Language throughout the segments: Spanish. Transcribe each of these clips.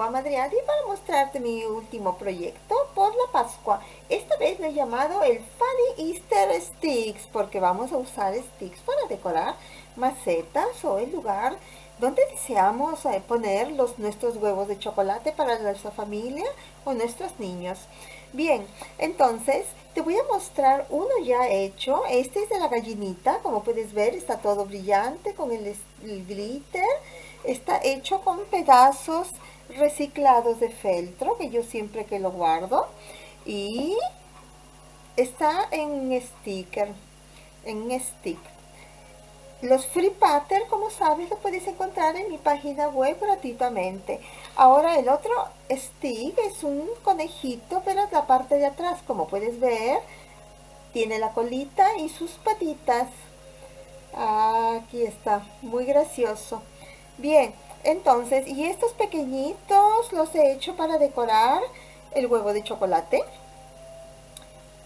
aquí contigo, Amadriadi, para mostrarte mi último proyecto por la Pascua. Esta vez lo he llamado el Funny Easter Sticks, porque vamos a usar sticks para decorar macetas o el lugar donde deseamos eh, poner los, nuestros huevos de chocolate para nuestra familia o nuestros niños. Bien, entonces te voy a mostrar uno ya hecho. Este es de la gallinita, como puedes ver está todo brillante con el glitter. Está hecho con pedazos reciclados de feltro, que yo siempre que lo guardo. Y está en sticker, en stick. Los free pattern, como sabes, lo puedes encontrar en mi página web gratuitamente. Ahora el otro stick es un conejito, pero la parte de atrás, como puedes ver, tiene la colita y sus patitas. Aquí está, muy gracioso. Bien, entonces, y estos pequeñitos los he hecho para decorar el huevo de chocolate.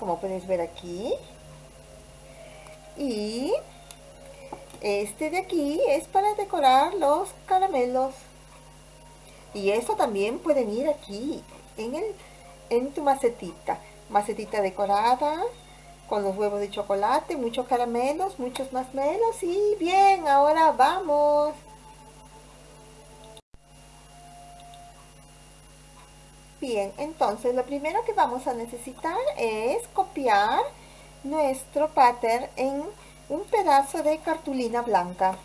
Como puedes ver aquí. Y este de aquí es para decorar los caramelos. Y eso también pueden ir aquí, en, el, en tu macetita. Macetita decorada, con los huevos de chocolate, muchos caramelos, muchos más melos. Y bien, ahora vamos. Bien, entonces lo primero que vamos a necesitar es copiar nuestro pattern en un pedazo de cartulina blanca.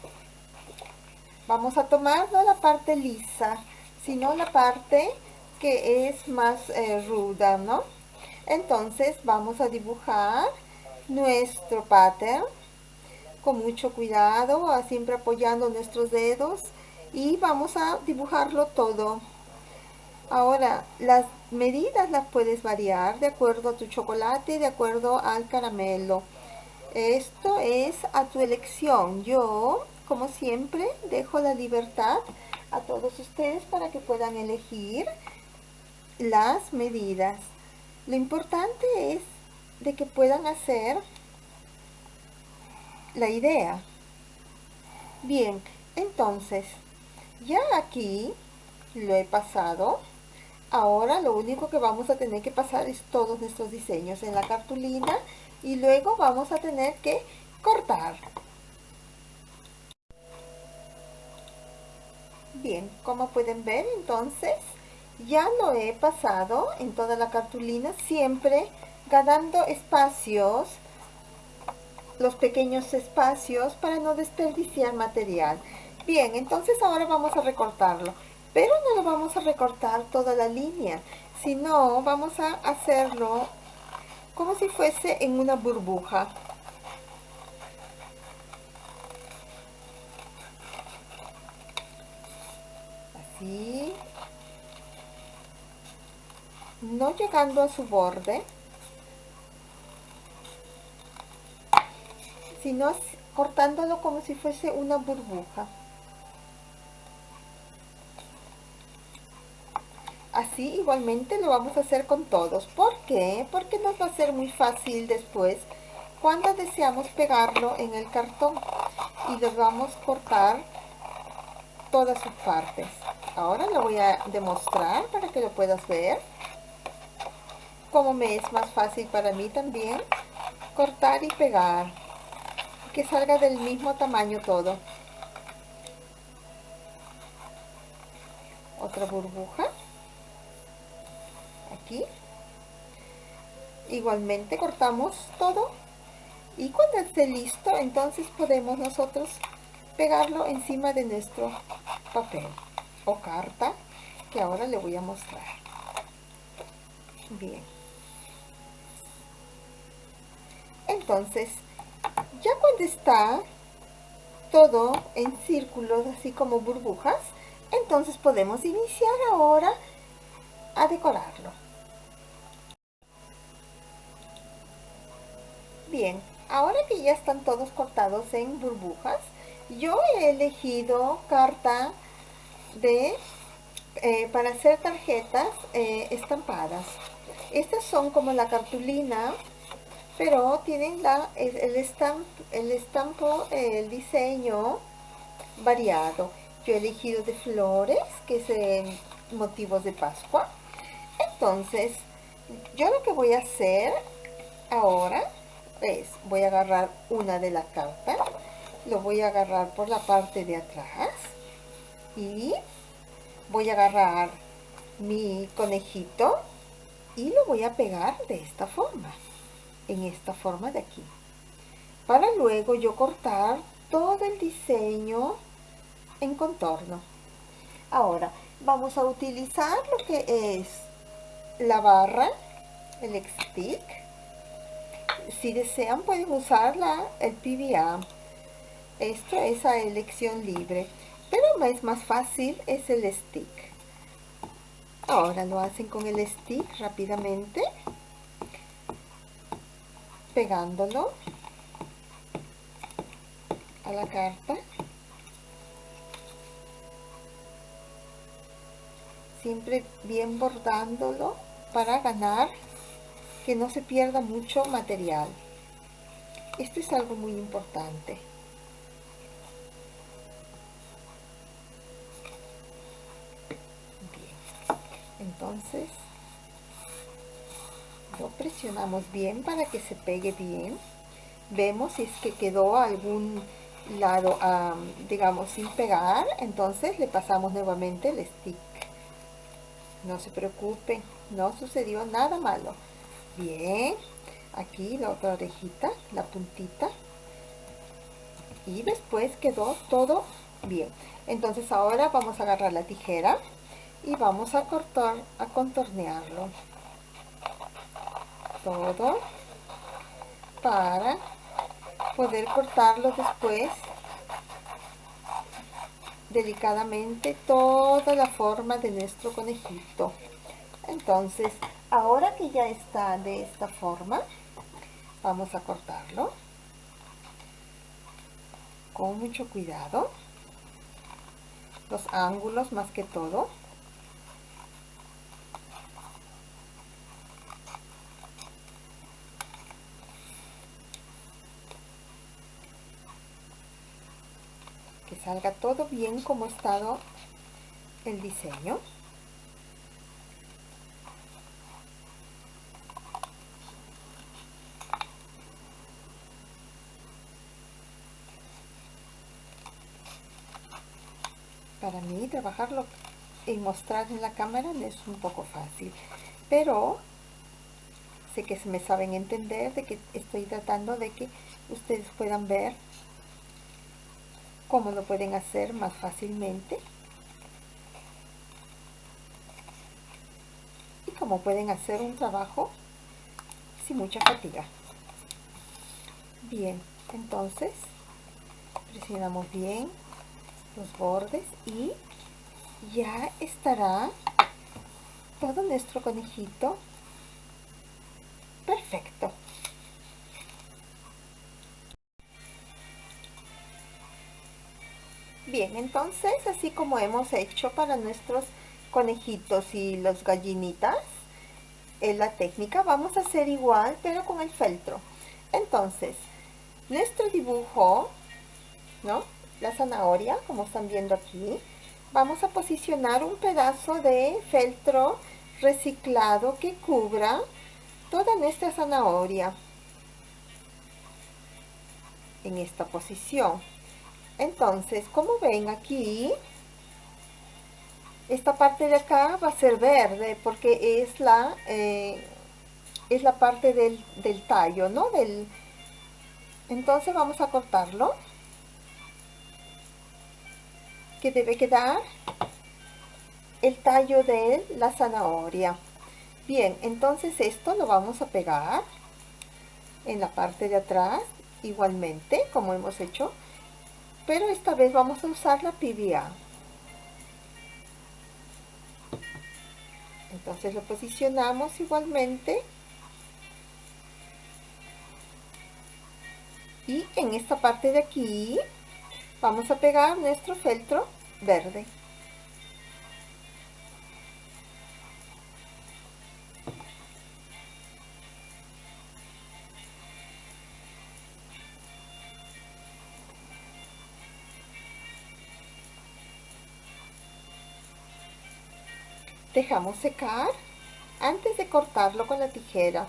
Vamos a tomar no la parte lisa, sino la parte que es más eh, ruda, ¿no? Entonces vamos a dibujar nuestro pattern con mucho cuidado, siempre apoyando nuestros dedos y vamos a dibujarlo todo. Ahora, las medidas las puedes variar de acuerdo a tu chocolate, de acuerdo al caramelo. Esto es a tu elección. Yo, como siempre, dejo la libertad a todos ustedes para que puedan elegir las medidas. Lo importante es de que puedan hacer la idea. Bien, entonces, ya aquí lo he pasado. Ahora lo único que vamos a tener que pasar es todos nuestros diseños en la cartulina y luego vamos a tener que cortar. Bien, como pueden ver entonces ya lo he pasado en toda la cartulina, siempre ganando espacios, los pequeños espacios para no desperdiciar material. Bien, entonces ahora vamos a recortarlo, pero no lo vamos a recortar toda la línea, sino vamos a hacerlo como si fuese en una burbuja. Así. No llegando a su borde, sino cortándolo como si fuese una burbuja. Así igualmente lo vamos a hacer con todos. ¿Por qué? Porque nos va a ser muy fácil después cuando deseamos pegarlo en el cartón. Y les vamos a cortar todas sus partes. Ahora lo voy a demostrar para que lo puedas ver. Como me es más fácil para mí también cortar y pegar. Que salga del mismo tamaño todo. Otra burbuja igualmente cortamos todo. Y cuando esté listo entonces podemos nosotros pegarlo encima de nuestro papel o carta que ahora le voy a mostrar. Bien. Entonces ya cuando está todo en círculos así como burbujas entonces podemos iniciar ahora a decorarlo Bien, ahora que ya están todos cortados en burbujas, yo he elegido carta de eh, para hacer tarjetas eh, estampadas. Estas son como la cartulina, pero tienen la, el, el estampo, el diseño variado. yo he elegido de flores que es eh, motivos de Pascua entonces yo lo que voy a hacer ahora voy a agarrar una de la carta lo voy a agarrar por la parte de atrás y voy a agarrar mi conejito y lo voy a pegar de esta forma en esta forma de aquí para luego yo cortar todo el diseño en contorno. Ahora vamos a utilizar lo que es la barra el stick si desean pueden usar la, el PVA esto es a elección libre pero es más fácil es el stick. Ahora lo hacen con el stick rápidamente pegándolo a la carta. Siempre bien bordándolo para ganar que no se pierda mucho material. Esto es algo muy importante. Entonces lo presionamos bien para que se pegue bien. Vemos si es que quedó algún lado digamos sin pegar. Entonces le pasamos nuevamente el stick. No se preocupen no sucedió nada malo bien. Aquí la otra orejita la puntita. Y después quedó todo bien. Entonces ahora vamos a agarrar la tijera y vamos a cortar a contornearlo. Todo para poder cortarlo después. Delicadamente toda la forma de nuestro conejito. Entonces ahora que ya está de esta forma vamos a cortarlo. Con mucho cuidado. Los ángulos más que todo. Que salga todo bien como ha estado el diseño para mí trabajarlo y mostrar en la cámara es un poco fácil. Pero sé que se me saben entender de que estoy tratando de que ustedes puedan ver cómo lo pueden hacer más fácilmente. Y cómo pueden hacer un trabajo sin mucha fatiga. Bien entonces presionamos bien los bordes y ya estará todo nuestro conejito perfecto. Bien entonces así como hemos hecho para nuestros conejitos y los gallinitas en la técnica vamos a hacer igual pero con el feltro. Entonces nuestro dibujo no la zanahoria, como están viendo aquí, vamos a posicionar un pedazo de feltro reciclado que cubra toda nuestra zanahoria en esta posición. Entonces, como ven aquí, esta parte de acá va a ser verde porque es la, eh, es la parte del, del tallo, ¿no? Del, entonces vamos a cortarlo que debe quedar el tallo de la zanahoria. Bien entonces esto lo vamos a pegar en la parte de atrás igualmente como hemos hecho pero esta vez vamos a usar la PVA entonces lo posicionamos igualmente. Y en esta parte de aquí vamos a pegar nuestro feltro verde. Dejamos secar antes de cortarlo con la tijera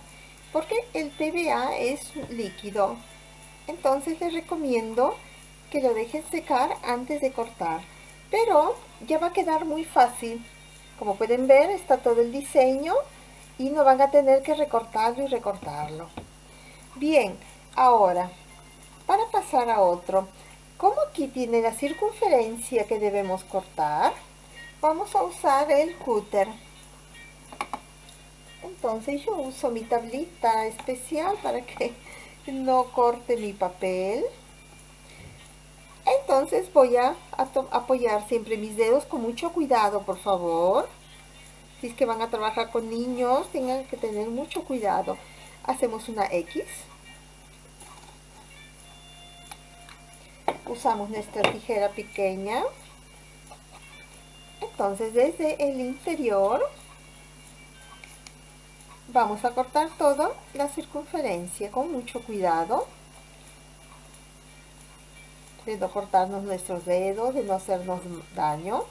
porque el TBA es líquido. Entonces les recomiendo que lo dejen secar antes de cortar. Pero ya va a quedar muy fácil. Como pueden ver está todo el diseño y no van a tener que recortarlo y recortarlo. Bien ahora para pasar a otro. Como aquí tiene la circunferencia que debemos cortar vamos a usar el cúter. Entonces yo uso mi tablita especial para que no corte mi papel entonces voy a, apoyar siempre mis dedos con mucho cuidado por favor. Si es que van a trabajar con niños tengan que tener mucho cuidado. Hacemos una X. Usamos nuestra tijera pequeña. Entonces desde el interior vamos a cortar toda la circunferencia con mucho cuidado de no cortarnos nuestros dedos, de no hacernos daño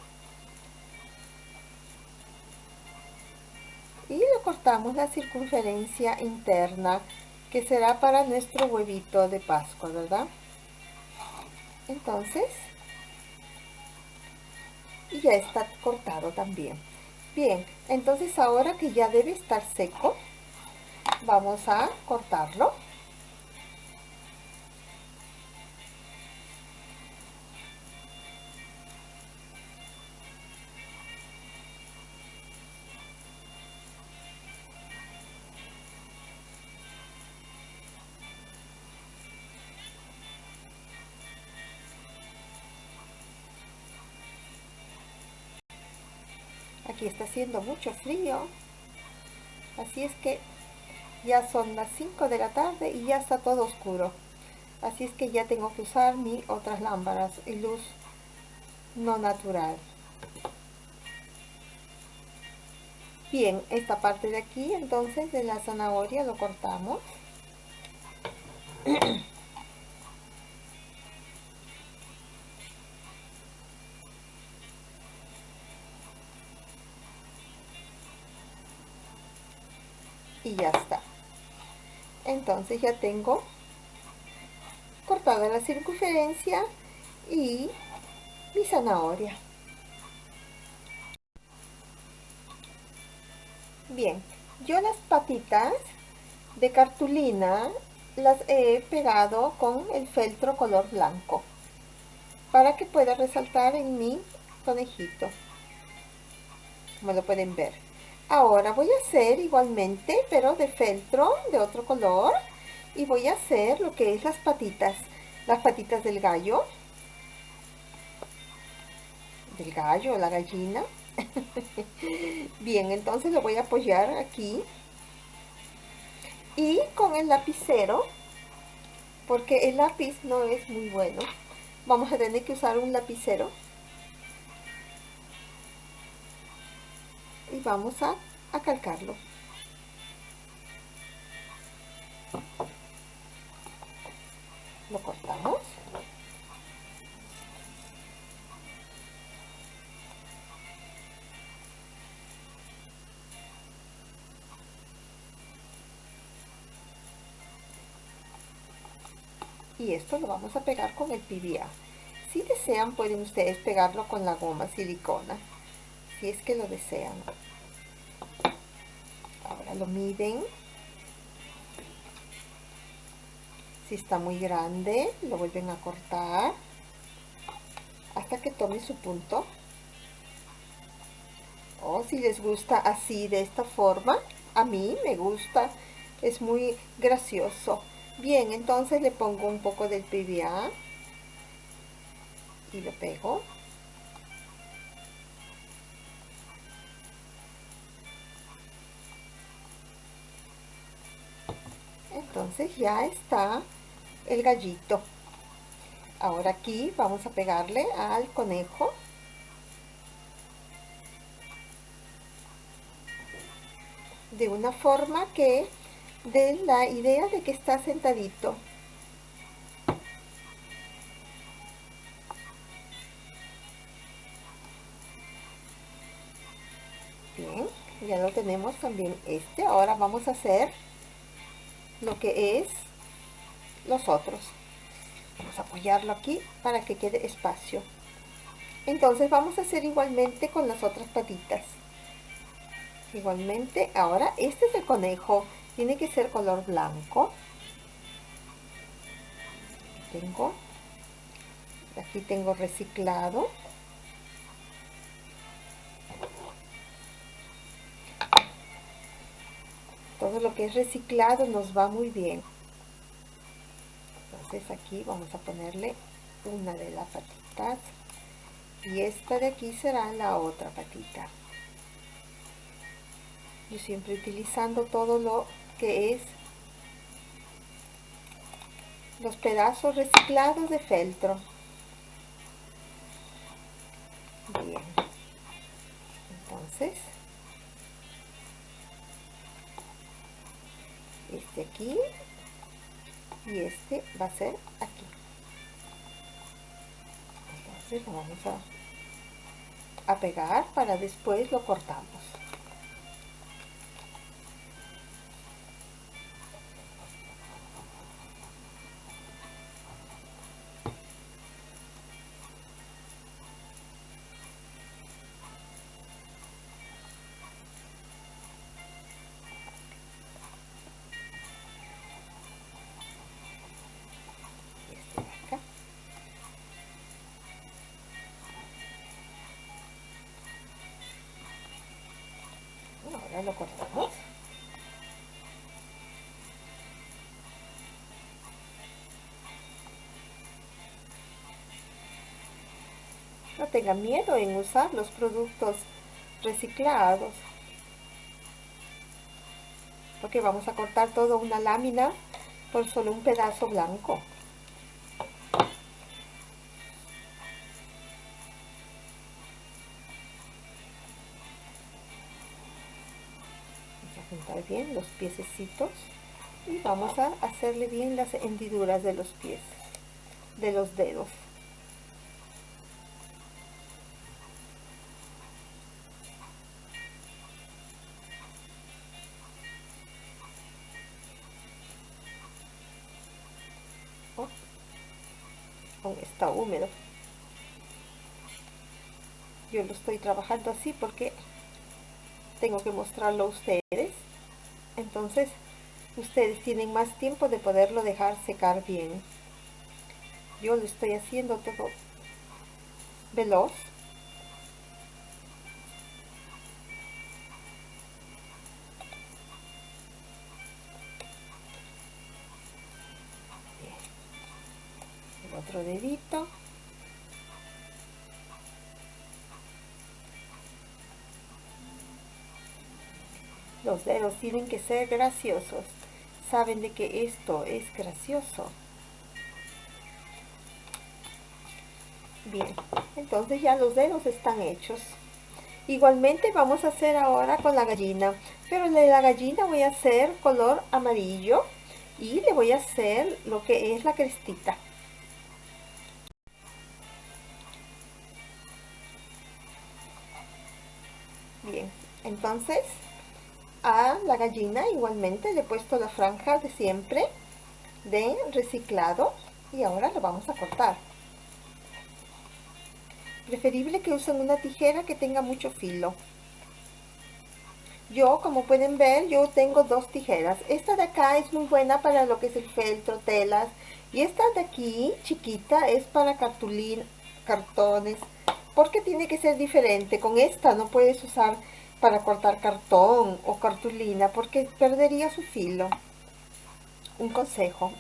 y le cortamos la circunferencia interna que será para nuestro huevito de pascua, ¿verdad? Entonces, y ya está cortado también. Bien, entonces ahora que ya debe estar seco, vamos a cortarlo. Aquí está haciendo mucho frío. Así es que ya son las 5 de la tarde y ya está todo oscuro. Así es que ya tengo que usar mis otras lámparas y luz no natural. Bien, esta parte de aquí entonces de la zanahoria lo cortamos. y ya está. Entonces ya tengo cortada la circunferencia y mi zanahoria. Bien yo las patitas de cartulina las he pegado con el feltro color blanco para que pueda resaltar en mi conejito. Como lo pueden ver Ahora voy a hacer igualmente, pero de feltro, de otro color. Y voy a hacer lo que es las patitas, las patitas del gallo. Del gallo, la gallina. Bien, entonces lo voy a apoyar aquí. Y con el lapicero, porque el lápiz no es muy bueno, vamos a tener que usar un lapicero y vamos a, calcarlo. Lo cortamos. y esto lo vamos a pegar con el PVA. Si desean pueden ustedes pegarlo con la goma silicona si es que lo desean. Ahora lo miden. Si está muy grande lo vuelven a cortar hasta que tome su punto. O si les gusta así de esta forma a mí me gusta es muy gracioso. Bien entonces le pongo un poco del PVA y lo pego entonces ya está el gallito. Ahora aquí vamos a pegarle al conejo. De una forma que dé la idea de que está sentadito. Bien ya lo tenemos también este. Ahora vamos a hacer lo que es los otros. Vamos a apoyarlo aquí para que quede espacio. Entonces vamos a hacer igualmente con las otras patitas. Igualmente ahora este es el conejo. Tiene que ser color blanco. Tengo. Aquí tengo reciclado todo lo que es reciclado nos va muy bien. Entonces aquí vamos a ponerle una de las patitas. Y esta de aquí será la otra patita. Yo siempre utilizando todo lo que es los pedazos reciclados de feltro. Bien. Entonces este aquí y este va a ser aquí. Entonces lo vamos a, a pegar para después lo cortamos lo cortamos. No tengan miedo en usar los productos reciclados. Porque vamos a cortar toda una lámina por solo un pedazo blanco. Los piececitos y vamos a hacerle bien las hendiduras de los pies, de los dedos. Oh, está húmedo. Yo lo estoy trabajando así porque tengo que mostrarlo a ustedes. Entonces, ustedes tienen más tiempo de poderlo dejar secar bien. Yo lo estoy haciendo todo veloz. Los dedos tienen que ser graciosos. Saben de que esto es gracioso. Bien, entonces ya los dedos están hechos. Igualmente vamos a hacer ahora con la gallina. Pero de la gallina voy a hacer color amarillo. Y le voy a hacer lo que es la crestita. Bien, entonces a la gallina igualmente le he puesto la franja de siempre de reciclado y ahora lo vamos a cortar. Preferible que usen una tijera que tenga mucho filo. Yo como pueden ver yo tengo dos tijeras. Esta de acá es muy buena para lo que es el feltro, telas. Y esta de aquí chiquita es para cartulina, cartones porque tiene que ser diferente. Con esta no puedes usar para cortar cartón o cartulina porque perdería su filo. Un consejo.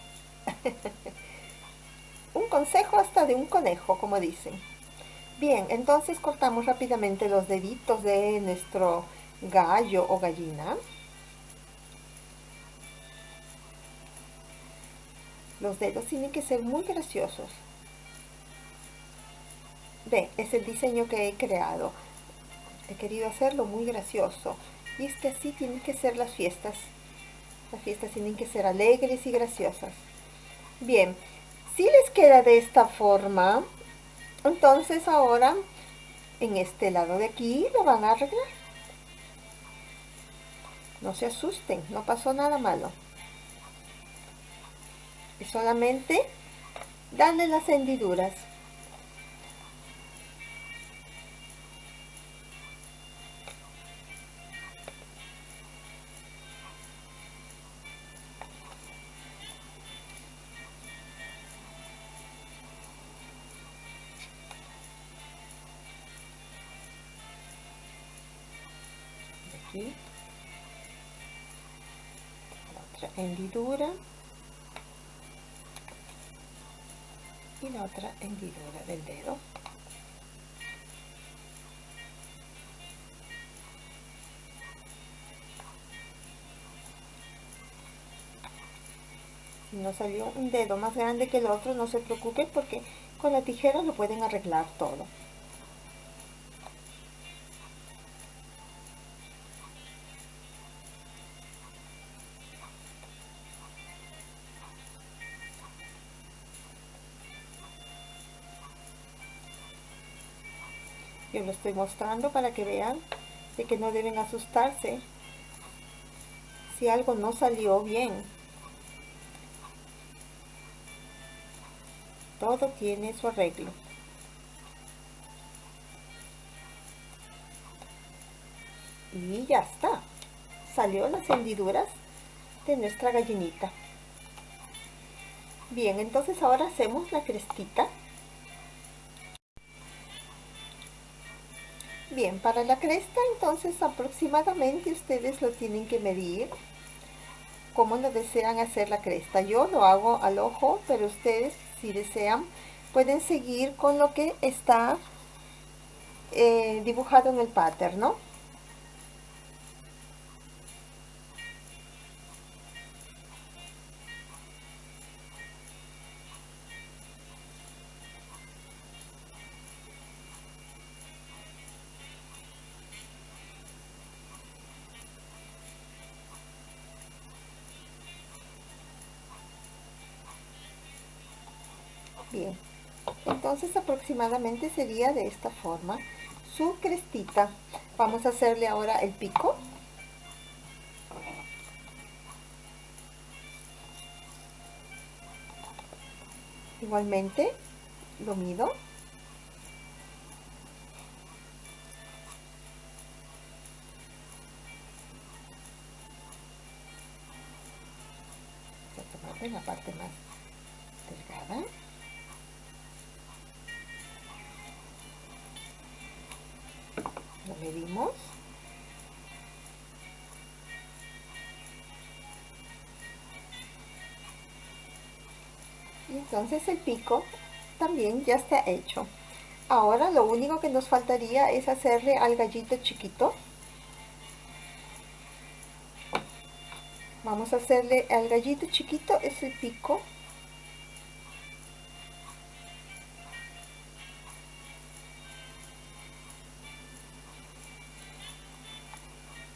un consejo hasta de un conejo, como dicen. Bien, entonces cortamos rápidamente los deditos de nuestro gallo o gallina. Los dedos tienen que ser muy graciosos. Ve, es el diseño que he creado he querido hacerlo muy gracioso. Y es que así tienen que ser las fiestas. Las fiestas tienen que ser alegres y graciosas. Bien, si les queda de esta forma, entonces ahora en este lado de aquí lo van a arreglar. No se asusten, no pasó nada malo. Es solamente darle las hendiduras. Y la otra hendidura del dedo. No salió un dedo más grande que el otro no se preocupe porque con la tijera lo pueden arreglar todo lo estoy mostrando para que vean de que no deben asustarse si algo no salió bien. Todo tiene su arreglo. Y ya está. Salió las hendiduras de nuestra gallinita. Bien entonces ahora hacemos la crestita Bien, para la cresta entonces aproximadamente ustedes lo tienen que medir como lo desean hacer la cresta. Yo lo hago al ojo, pero ustedes si desean pueden seguir con lo que está eh, dibujado en el pattern, ¿no? Entonces aproximadamente sería de esta forma. Su crestita. Vamos a hacerle ahora el pico. Igualmente lo mido. A la parte más entonces el pico también ya está hecho. Ahora lo único que nos faltaría es hacerle al gallito chiquito. Vamos a hacerle al gallito chiquito es el pico.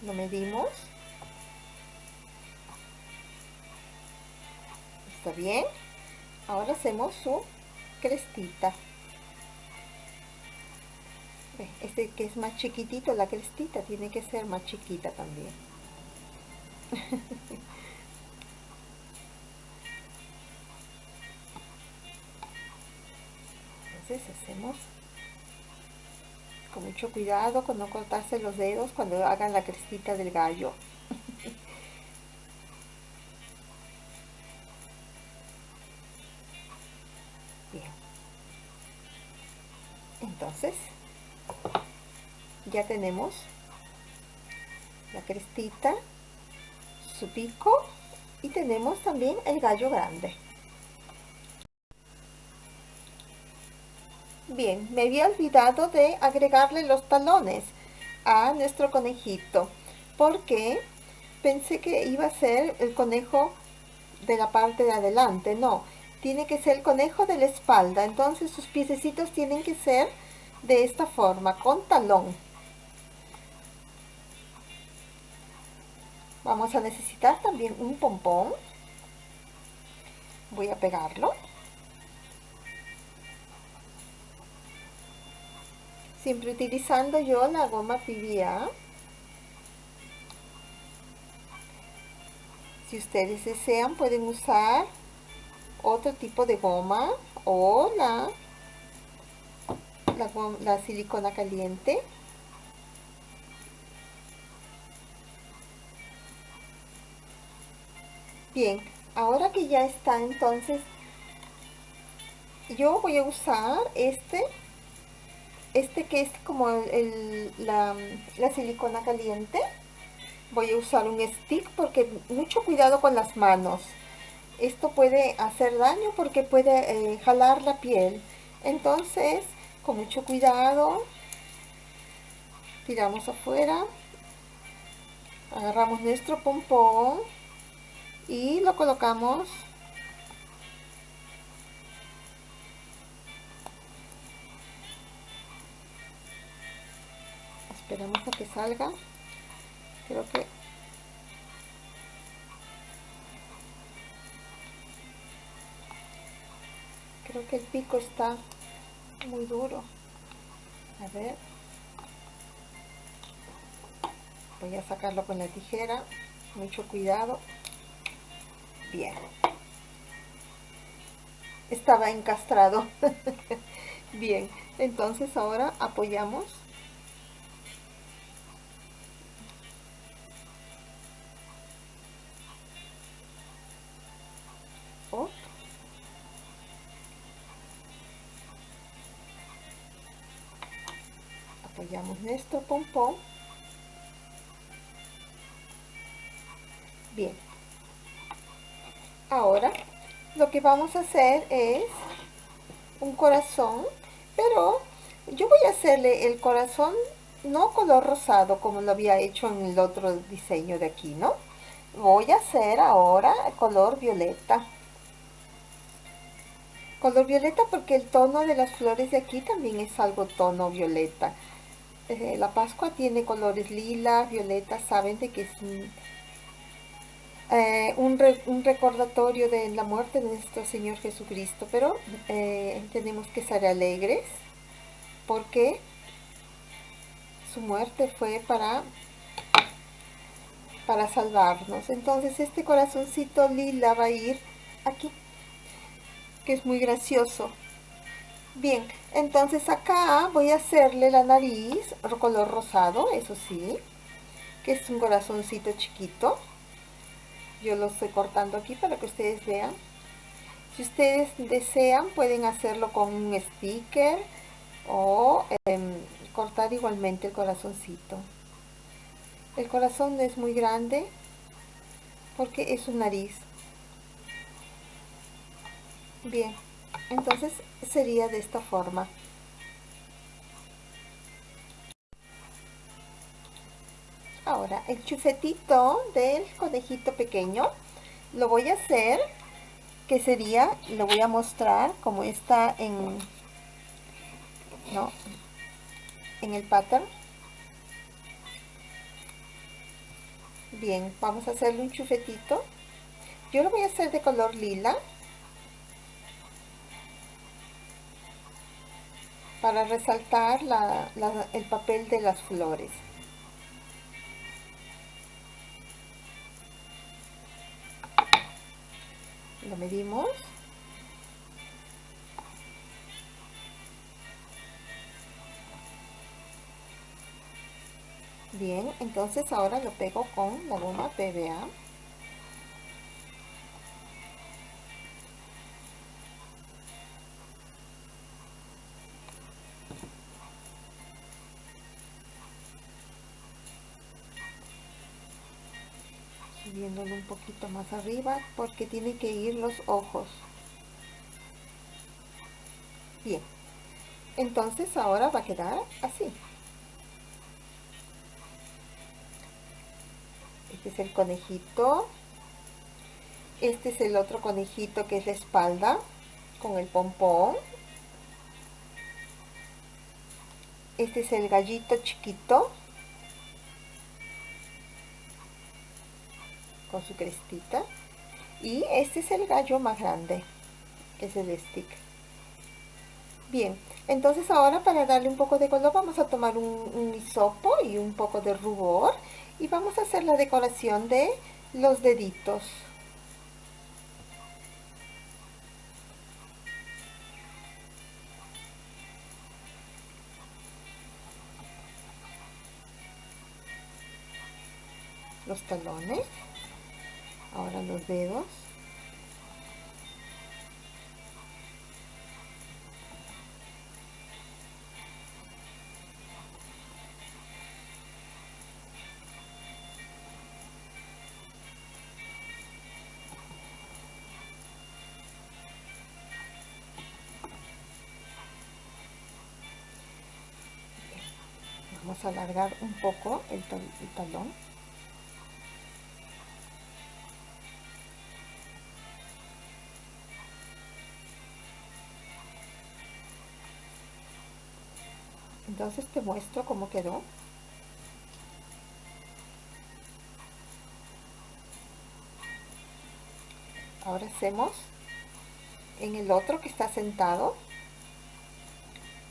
Lo medimos. Está bien ahora hacemos su crestita este que es más chiquitito la crestita tiene que ser más chiquita también entonces hacemos con mucho cuidado con no cortarse los dedos cuando hagan la crestita del gallo. Entonces, ya tenemos la crestita, su pico y tenemos también el gallo grande. Bien, me había olvidado de agregarle los talones a nuestro conejito porque pensé que iba a ser el conejo de la parte de adelante, no, tiene que ser el conejo de la espalda, entonces sus piececitos tienen que ser de esta forma, con talón. Vamos a necesitar también un pompón, voy a pegarlo. siempre utilizando yo la goma PVA Si ustedes desean pueden usar otro tipo de goma o la, la, la silicona caliente. Bien, ahora que ya está entonces, yo voy a usar este, este que es como el, la, la silicona caliente. Voy a usar un stick porque mucho cuidado con las manos. Esto puede hacer daño porque puede eh, jalar la piel. Entonces, con mucho cuidado, tiramos afuera. Agarramos nuestro pompón y lo colocamos esperamos a que salga creo que creo que el pico está muy duro. A ver. Voy a sacarlo con la tijera. Mucho cuidado. Bien. Estaba encastrado. Bien. Entonces ahora apoyamos bien. Ahora lo que vamos a hacer es un corazón pero yo voy a hacerle el corazón no color rosado como lo había hecho en el otro diseño de aquí no voy a hacer ahora color violeta. Color violeta porque el tono de las flores de aquí también es algo tono violeta eh, la pascua tiene colores lila, violeta, saben de que es eh, un, recordatorio de la muerte de nuestro Señor Jesucristo, pero eh, tenemos que ser alegres porque su muerte fue para, para salvarnos. Entonces este corazoncito lila va a ir aquí, que es muy gracioso. Bien, entonces acá voy a hacerle la nariz color rosado, eso sí, que es un corazoncito chiquito. Yo lo estoy cortando aquí para que ustedes vean. Si ustedes desean pueden hacerlo con un sticker o em, cortar igualmente el corazoncito. El corazón no es muy grande porque es su nariz. Bien entonces sería de esta forma Ahora, el chufetito del conejito pequeño lo voy a hacer, que sería, lo voy a mostrar como está en, ¿no? en el pattern. Bien, vamos a hacerle un chufetito. Yo lo voy a hacer de color lila. Para resaltar el papel de las flores. lo medimos bien entonces ahora lo pego con la goma PVA un poquito más arriba porque tiene que ir los ojos. Bien. Entonces ahora va a quedar así. Este es el conejito. Este es el otro conejito que es la espalda con el pompón. Este es el gallito chiquito con su crestita. Y este es el gallo más grande, que es el stick. Bien, entonces ahora para darle un poco de color vamos a tomar un, un hisopo y un poco de rubor y vamos a hacer la decoración de los deditos. Los talones. Ahora los dedos. vamos a alargar un poco el, talón entonces te muestro cómo quedó. Ahora hacemos en el otro que está sentado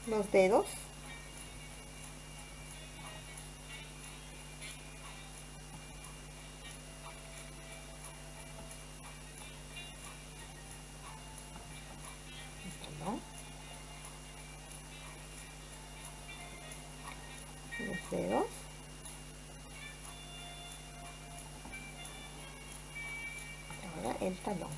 los dedos el talón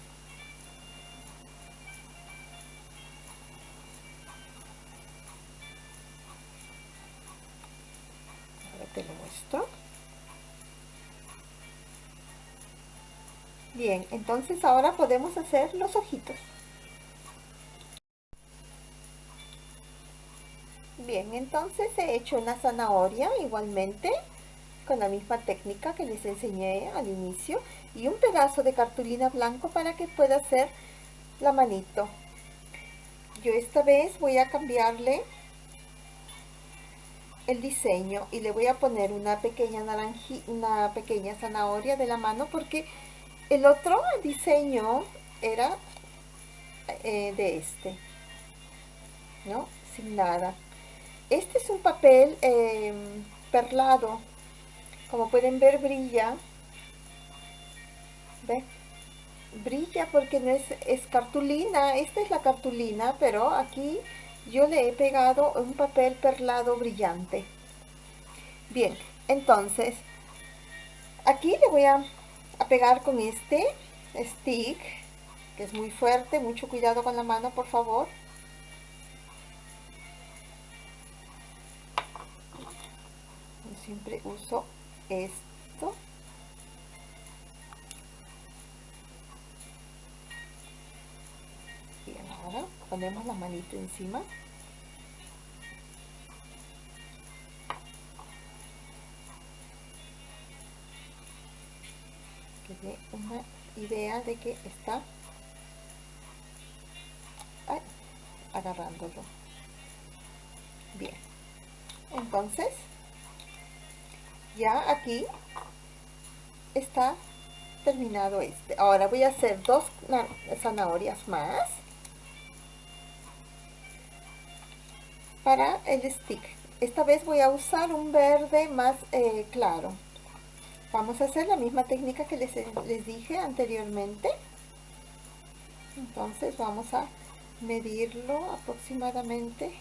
ahora te lo muestro. Bien entonces ahora podemos hacer los ojitos. Bien, entonces he hecho una zanahoria igualmente con la misma técnica que les enseñé al inicio y un pedazo de cartulina blanco para que pueda hacer la manito. Yo esta vez voy a cambiarle el diseño y le voy a poner una pequeña naranji, una pequeña zanahoria de la mano porque el otro diseño era eh, de este, ¿no? Sin nada. Este es un papel em, perlado. Como pueden ver, brilla. ¿Ve? Brilla porque no es, es cartulina. Esta es la cartulina, pero aquí yo le he pegado un papel perlado brillante. Bien, entonces, aquí le voy a, a pegar con este stick, que es muy fuerte. Mucho cuidado con la mano, por favor. siempre uso esto. Y ahora ponemos la manito encima. Que dé una idea de que está agarrándolo. Bien entonces ya aquí está terminado este. Ahora voy a hacer dos zanahorias más para el stick. Esta vez voy a usar un verde más eh, claro. Vamos a hacer la misma técnica que les, les dije anteriormente. Entonces vamos a medirlo aproximadamente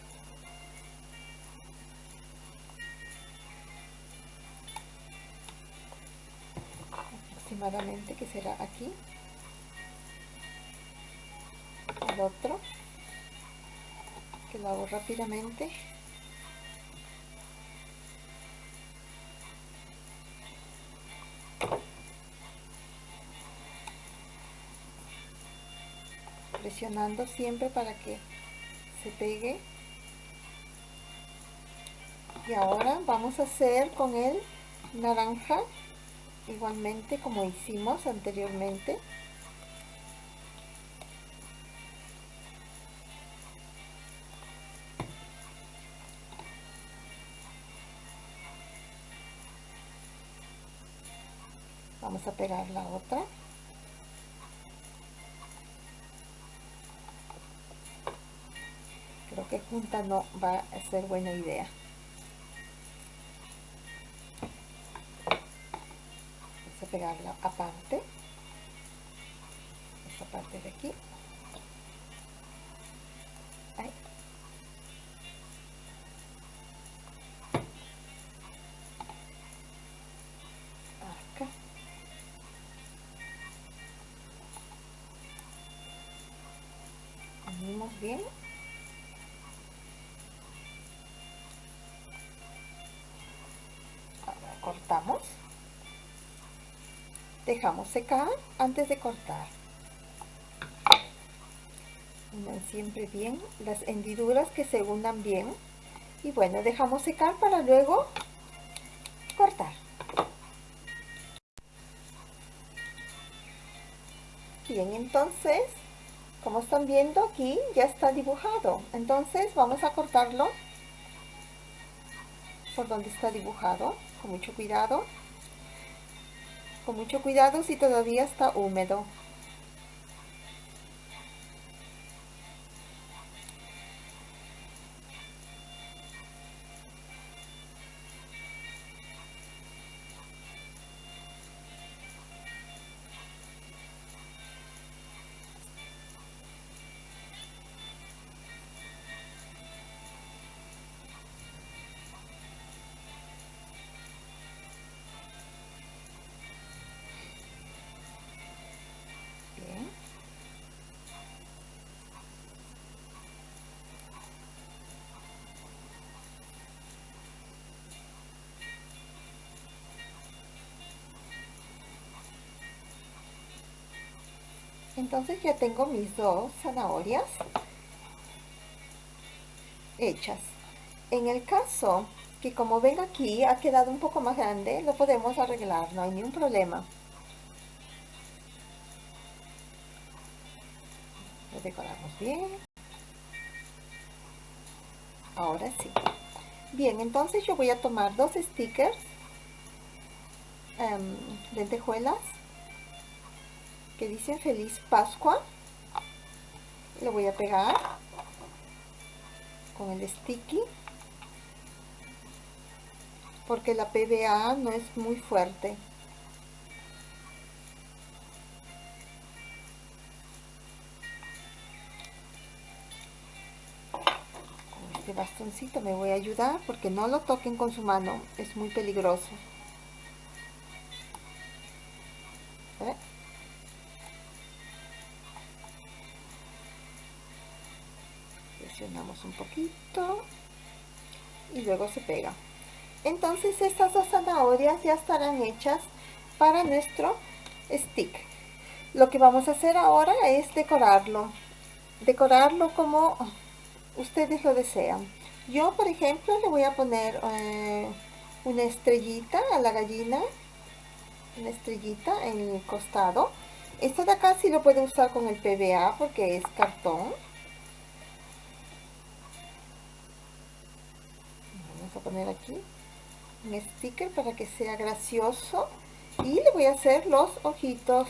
que será aquí. El otro. Que lo hago rápidamente. Presionando siempre para que se pegue. Y ahora vamos a hacer con el naranja igualmente como hicimos anteriormente. Vamos a pegar la otra. Creo que junta no va a ser buena idea pegarla aparte. Esta parte de aquí dejamos secar antes de cortar. Unan siempre bien las hendiduras que se unan bien. Y bueno dejamos secar para luego cortar. Bien entonces como están viendo aquí ya está dibujado. Entonces vamos a cortarlo por donde está dibujado con mucho cuidado con mucho cuidado si todavía está húmedo. Entonces ya tengo mis dos zanahorias hechas. En el caso que como ven aquí ha quedado un poco más grande, lo podemos arreglar, no hay ningún problema. Lo decoramos bien. Ahora sí. Bien, entonces yo voy a tomar dos stickers, um, lentejuelas, que dicen Feliz Pascua. Lo voy a pegar con el sticky porque la PVA no es muy fuerte. Con este bastoncito me voy a ayudar porque no lo toquen con su mano, es muy peligroso. Presionamos un poquito y luego se pega. Entonces estas dos zanahorias ya estarán hechas para nuestro stick. Lo que vamos a hacer ahora es decorarlo. Decorarlo como ustedes lo desean. Yo por ejemplo le voy a poner eh, una estrellita a la gallina una estrellita en el costado. Esto de acá sí lo puede usar con el PVA porque es cartón aquí un sticker para que sea gracioso. Y le voy a hacer los ojitos.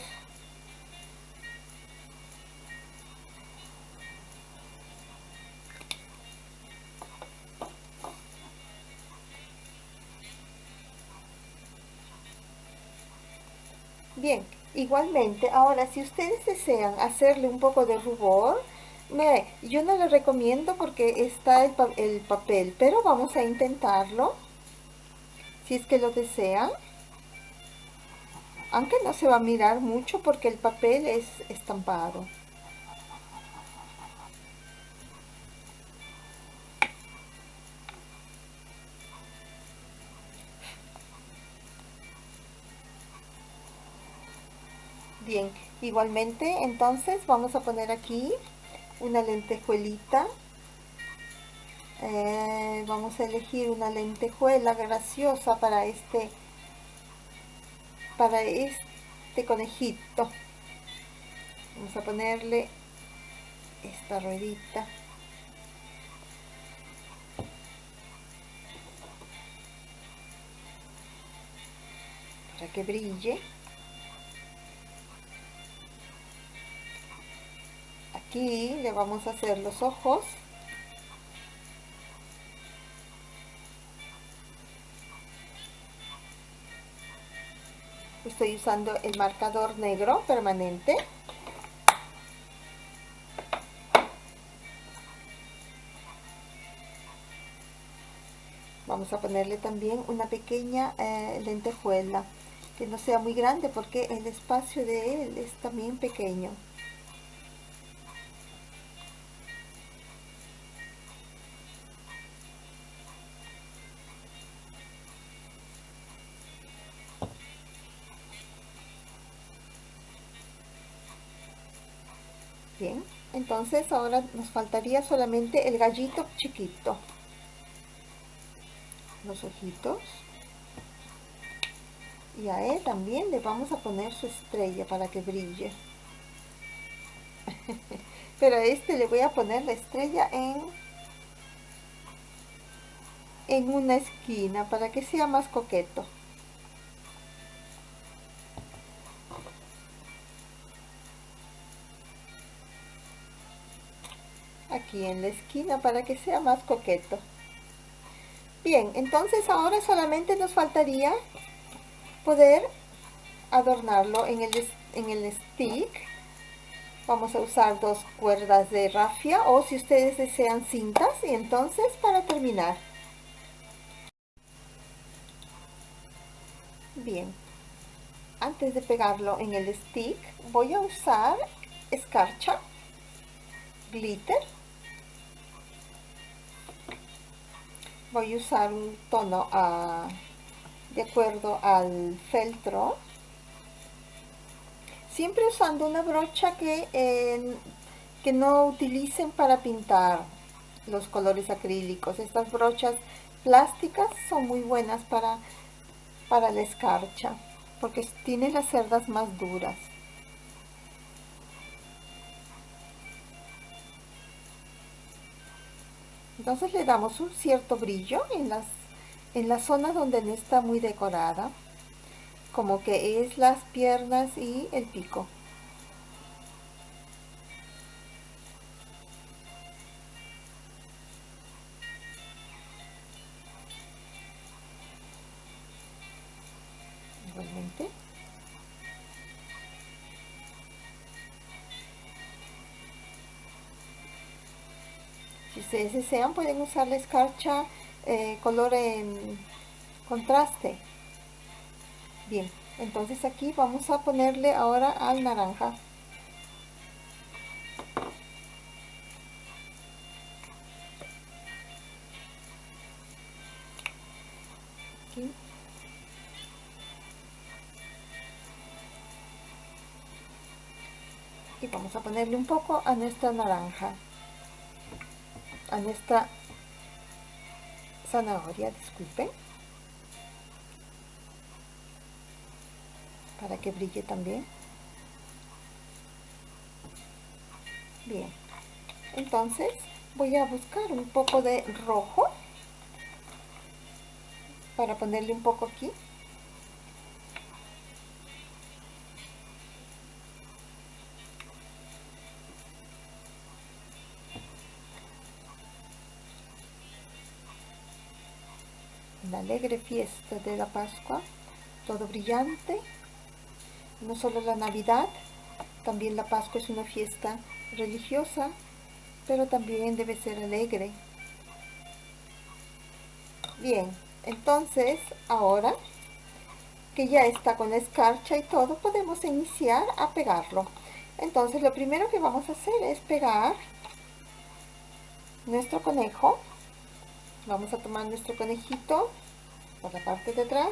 Bien igualmente ahora si ustedes desean hacerle un poco de rubor Mire, yo no lo recomiendo porque está el, el papel, pero vamos a intentarlo. Si es que lo desean. Aunque no se va a mirar mucho porque el papel es estampado. Bien, igualmente entonces vamos a poner aquí una lentejuelita. Eh, vamos a elegir una lentejuela graciosa para este para este conejito. Vamos a ponerle esta ruedita. Para que brille aquí le vamos a hacer los ojos estoy usando el marcador negro permanente. Vamos a ponerle también una pequeña eh, lentejuela, que no sea muy grande porque el espacio de él es también pequeño. Entonces ahora nos faltaría solamente el gallito chiquito. Los ojitos. Y a él también le vamos a poner su estrella para que brille. Pero a este le voy a poner la estrella en, en una esquina para que sea más coqueto. En la esquina para que sea más coqueto. Bien entonces ahora solamente nos faltaría poder adornarlo en el, en el stick. Vamos a usar dos cuerdas de rafia o si ustedes desean cintas y entonces para terminar. Bien antes de pegarlo en el stick voy a usar escarcha glitter voy a usar un tono ah, de acuerdo al feltro. Siempre usando una brocha que, que no utilicen para pintar los colores acrílicos. Estas brochas plásticas son muy buenas para, para la escarcha porque tiene las cerdas más duras entonces le damos un cierto brillo en las en la zona donde no está muy decorada como que es las piernas y el pico ustedes desean pueden usar la escarcha eh, color en contraste. Bien, entonces aquí vamos a ponerle ahora al naranja. Y vamos a ponerle un poco a nuestra naranja a nuestra zanahoria, disculpen, para que brille también. Bien, entonces voy a buscar un poco de rojo para ponerle un poco aquí la alegre fiesta de la Pascua, todo brillante, no solo la Navidad, también la Pascua es una fiesta religiosa, pero también debe ser alegre. Bien, entonces ahora que ya está con la escarcha y todo, podemos iniciar a pegarlo. Entonces lo primero que vamos a hacer es pegar nuestro conejo vamos a tomar nuestro conejito por la parte de atrás.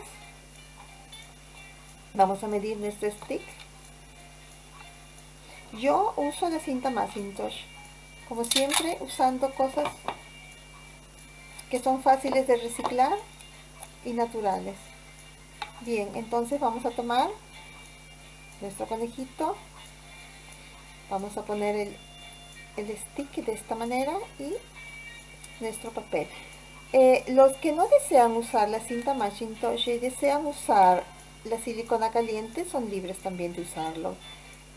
Vamos a medir nuestro stick. Yo uso la cinta Macintosh como siempre usando cosas que son fáciles de reciclar y naturales. Bien entonces vamos a tomar nuestro conejito. Vamos a poner el, el stick de esta manera y nuestro papel eh, los que no desean usar la cinta Macintosh y desean usar la silicona caliente son libres también de usarlo.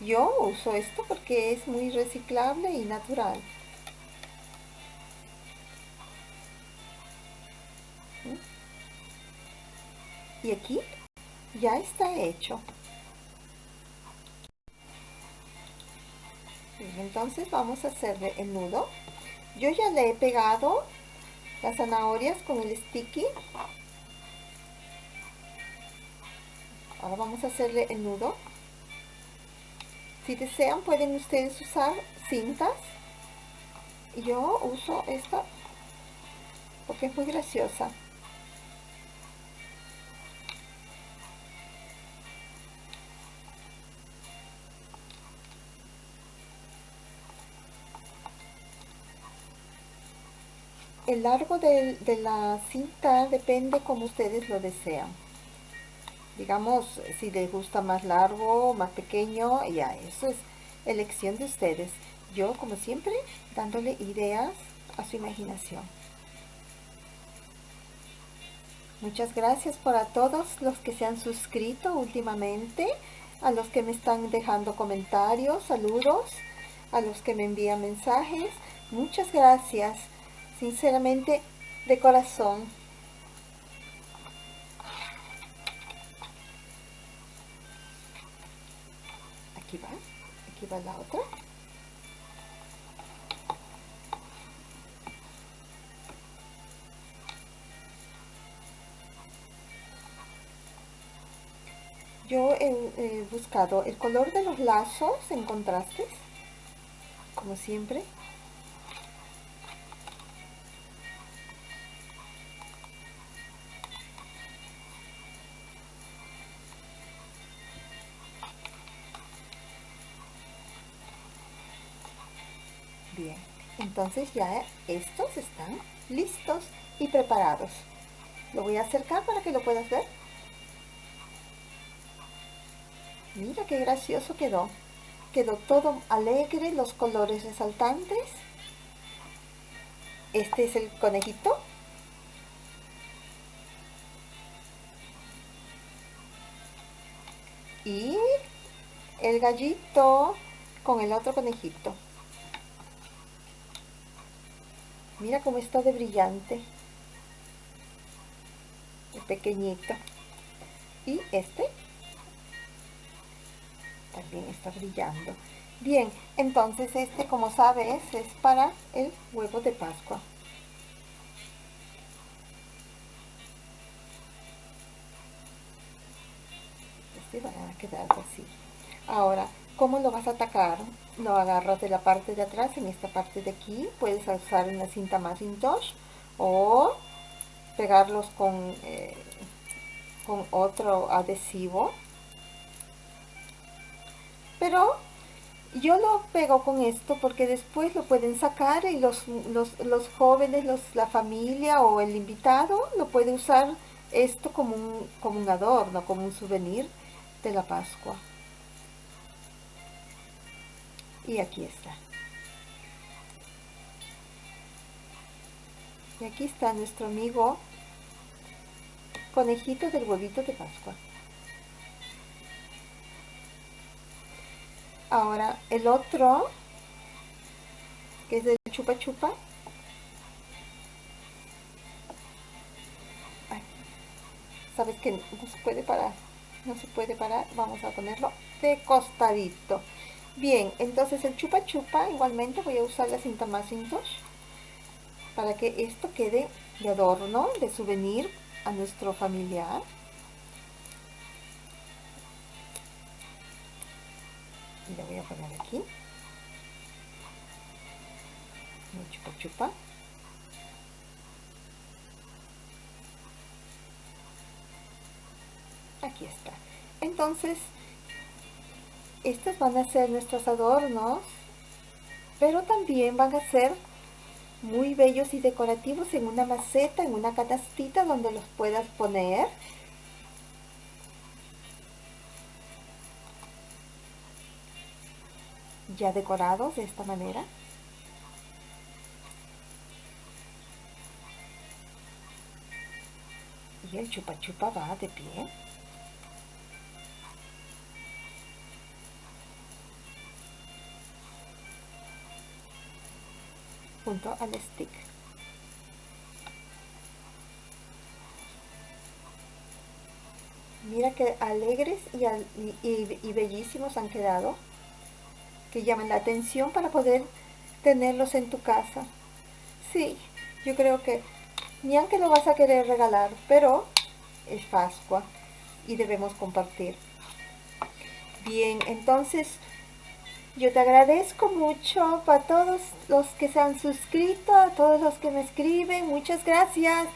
Yo uso esto porque es muy reciclable y natural. ¿Mm? Y aquí ya está hecho. entonces vamos a hacerle el nudo. Yo ya le he pegado las zanahorias con el sticky. Ahora vamos a hacerle el nudo. Si desean pueden ustedes usar cintas. Yo uso esta porque es muy graciosa. El largo de, la cinta depende como ustedes lo desean. Digamos, si les gusta más largo, más pequeño, ya eso es elección de ustedes. Yo, como siempre, dándole ideas a su imaginación. Muchas gracias por a todos los que se han suscrito últimamente, a los que me están dejando comentarios, saludos, a los que me envían mensajes. Muchas gracias sinceramente de corazón. Aquí va, aquí va la otra. Yo he, buscado el color de los lazos en contrastes, como siempre. Entonces ya estos están listos y preparados. Lo voy a acercar para que lo puedas ver. Mira qué gracioso quedó. Quedó todo alegre, los colores resaltantes. Este es el conejito. Y el gallito con el otro conejito. Mira cómo está de brillante. Pequeñito. Y este también está brillando. Bien, entonces este, como sabes, es para el huevo de Pascua. Este va a quedar así. Ahora, ¿cómo lo vas a atacar? Lo agarras de la parte de atrás en esta parte de aquí puedes usar una cinta Macintosh o pegarlos con, eh, con otro adhesivo. Pero yo lo pego con esto porque después lo pueden sacar y los, los, jóvenes, los, la familia o el invitado lo puede usar esto como un, como un adorno, como un souvenir de la Pascua y aquí está. Y aquí está nuestro amigo conejito del huevito de Pascua. Ahora el otro que es del chupa chupa. Sabes que no se puede parar no se puede parar. Vamos a ponerlo de costadito Bien, entonces el chupa chupa igualmente voy a usar la cinta Macintosh para que esto quede de adorno, de souvenir a nuestro familiar. Y le voy a poner aquí. El chupa chupa. Aquí está. Entonces, estos van a ser nuestros adornos, pero también van a ser muy bellos y decorativos en una maceta, en una canastita donde los puedas poner. Ya decorados de esta manera. Y el chupa chupa va de pie. Junto al stick. Mira qué alegres y, bellísimos han quedado. Que llaman la atención para poder tenerlos en tu casa. Sí, yo creo que ni aunque lo vas a querer regalar, pero es Pascua y debemos compartir. Bien, entonces yo te agradezco mucho para todos los que se han suscrito, a todos los que me escriben, muchas gracias.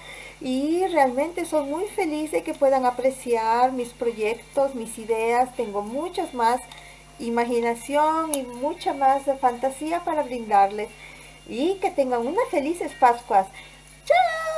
Y realmente soy muy feliz de que puedan apreciar mis proyectos, mis ideas. Tengo muchas más imaginación y mucha más fantasía para brindarles. Y que tengan unas felices Pascuas. ¡Chao!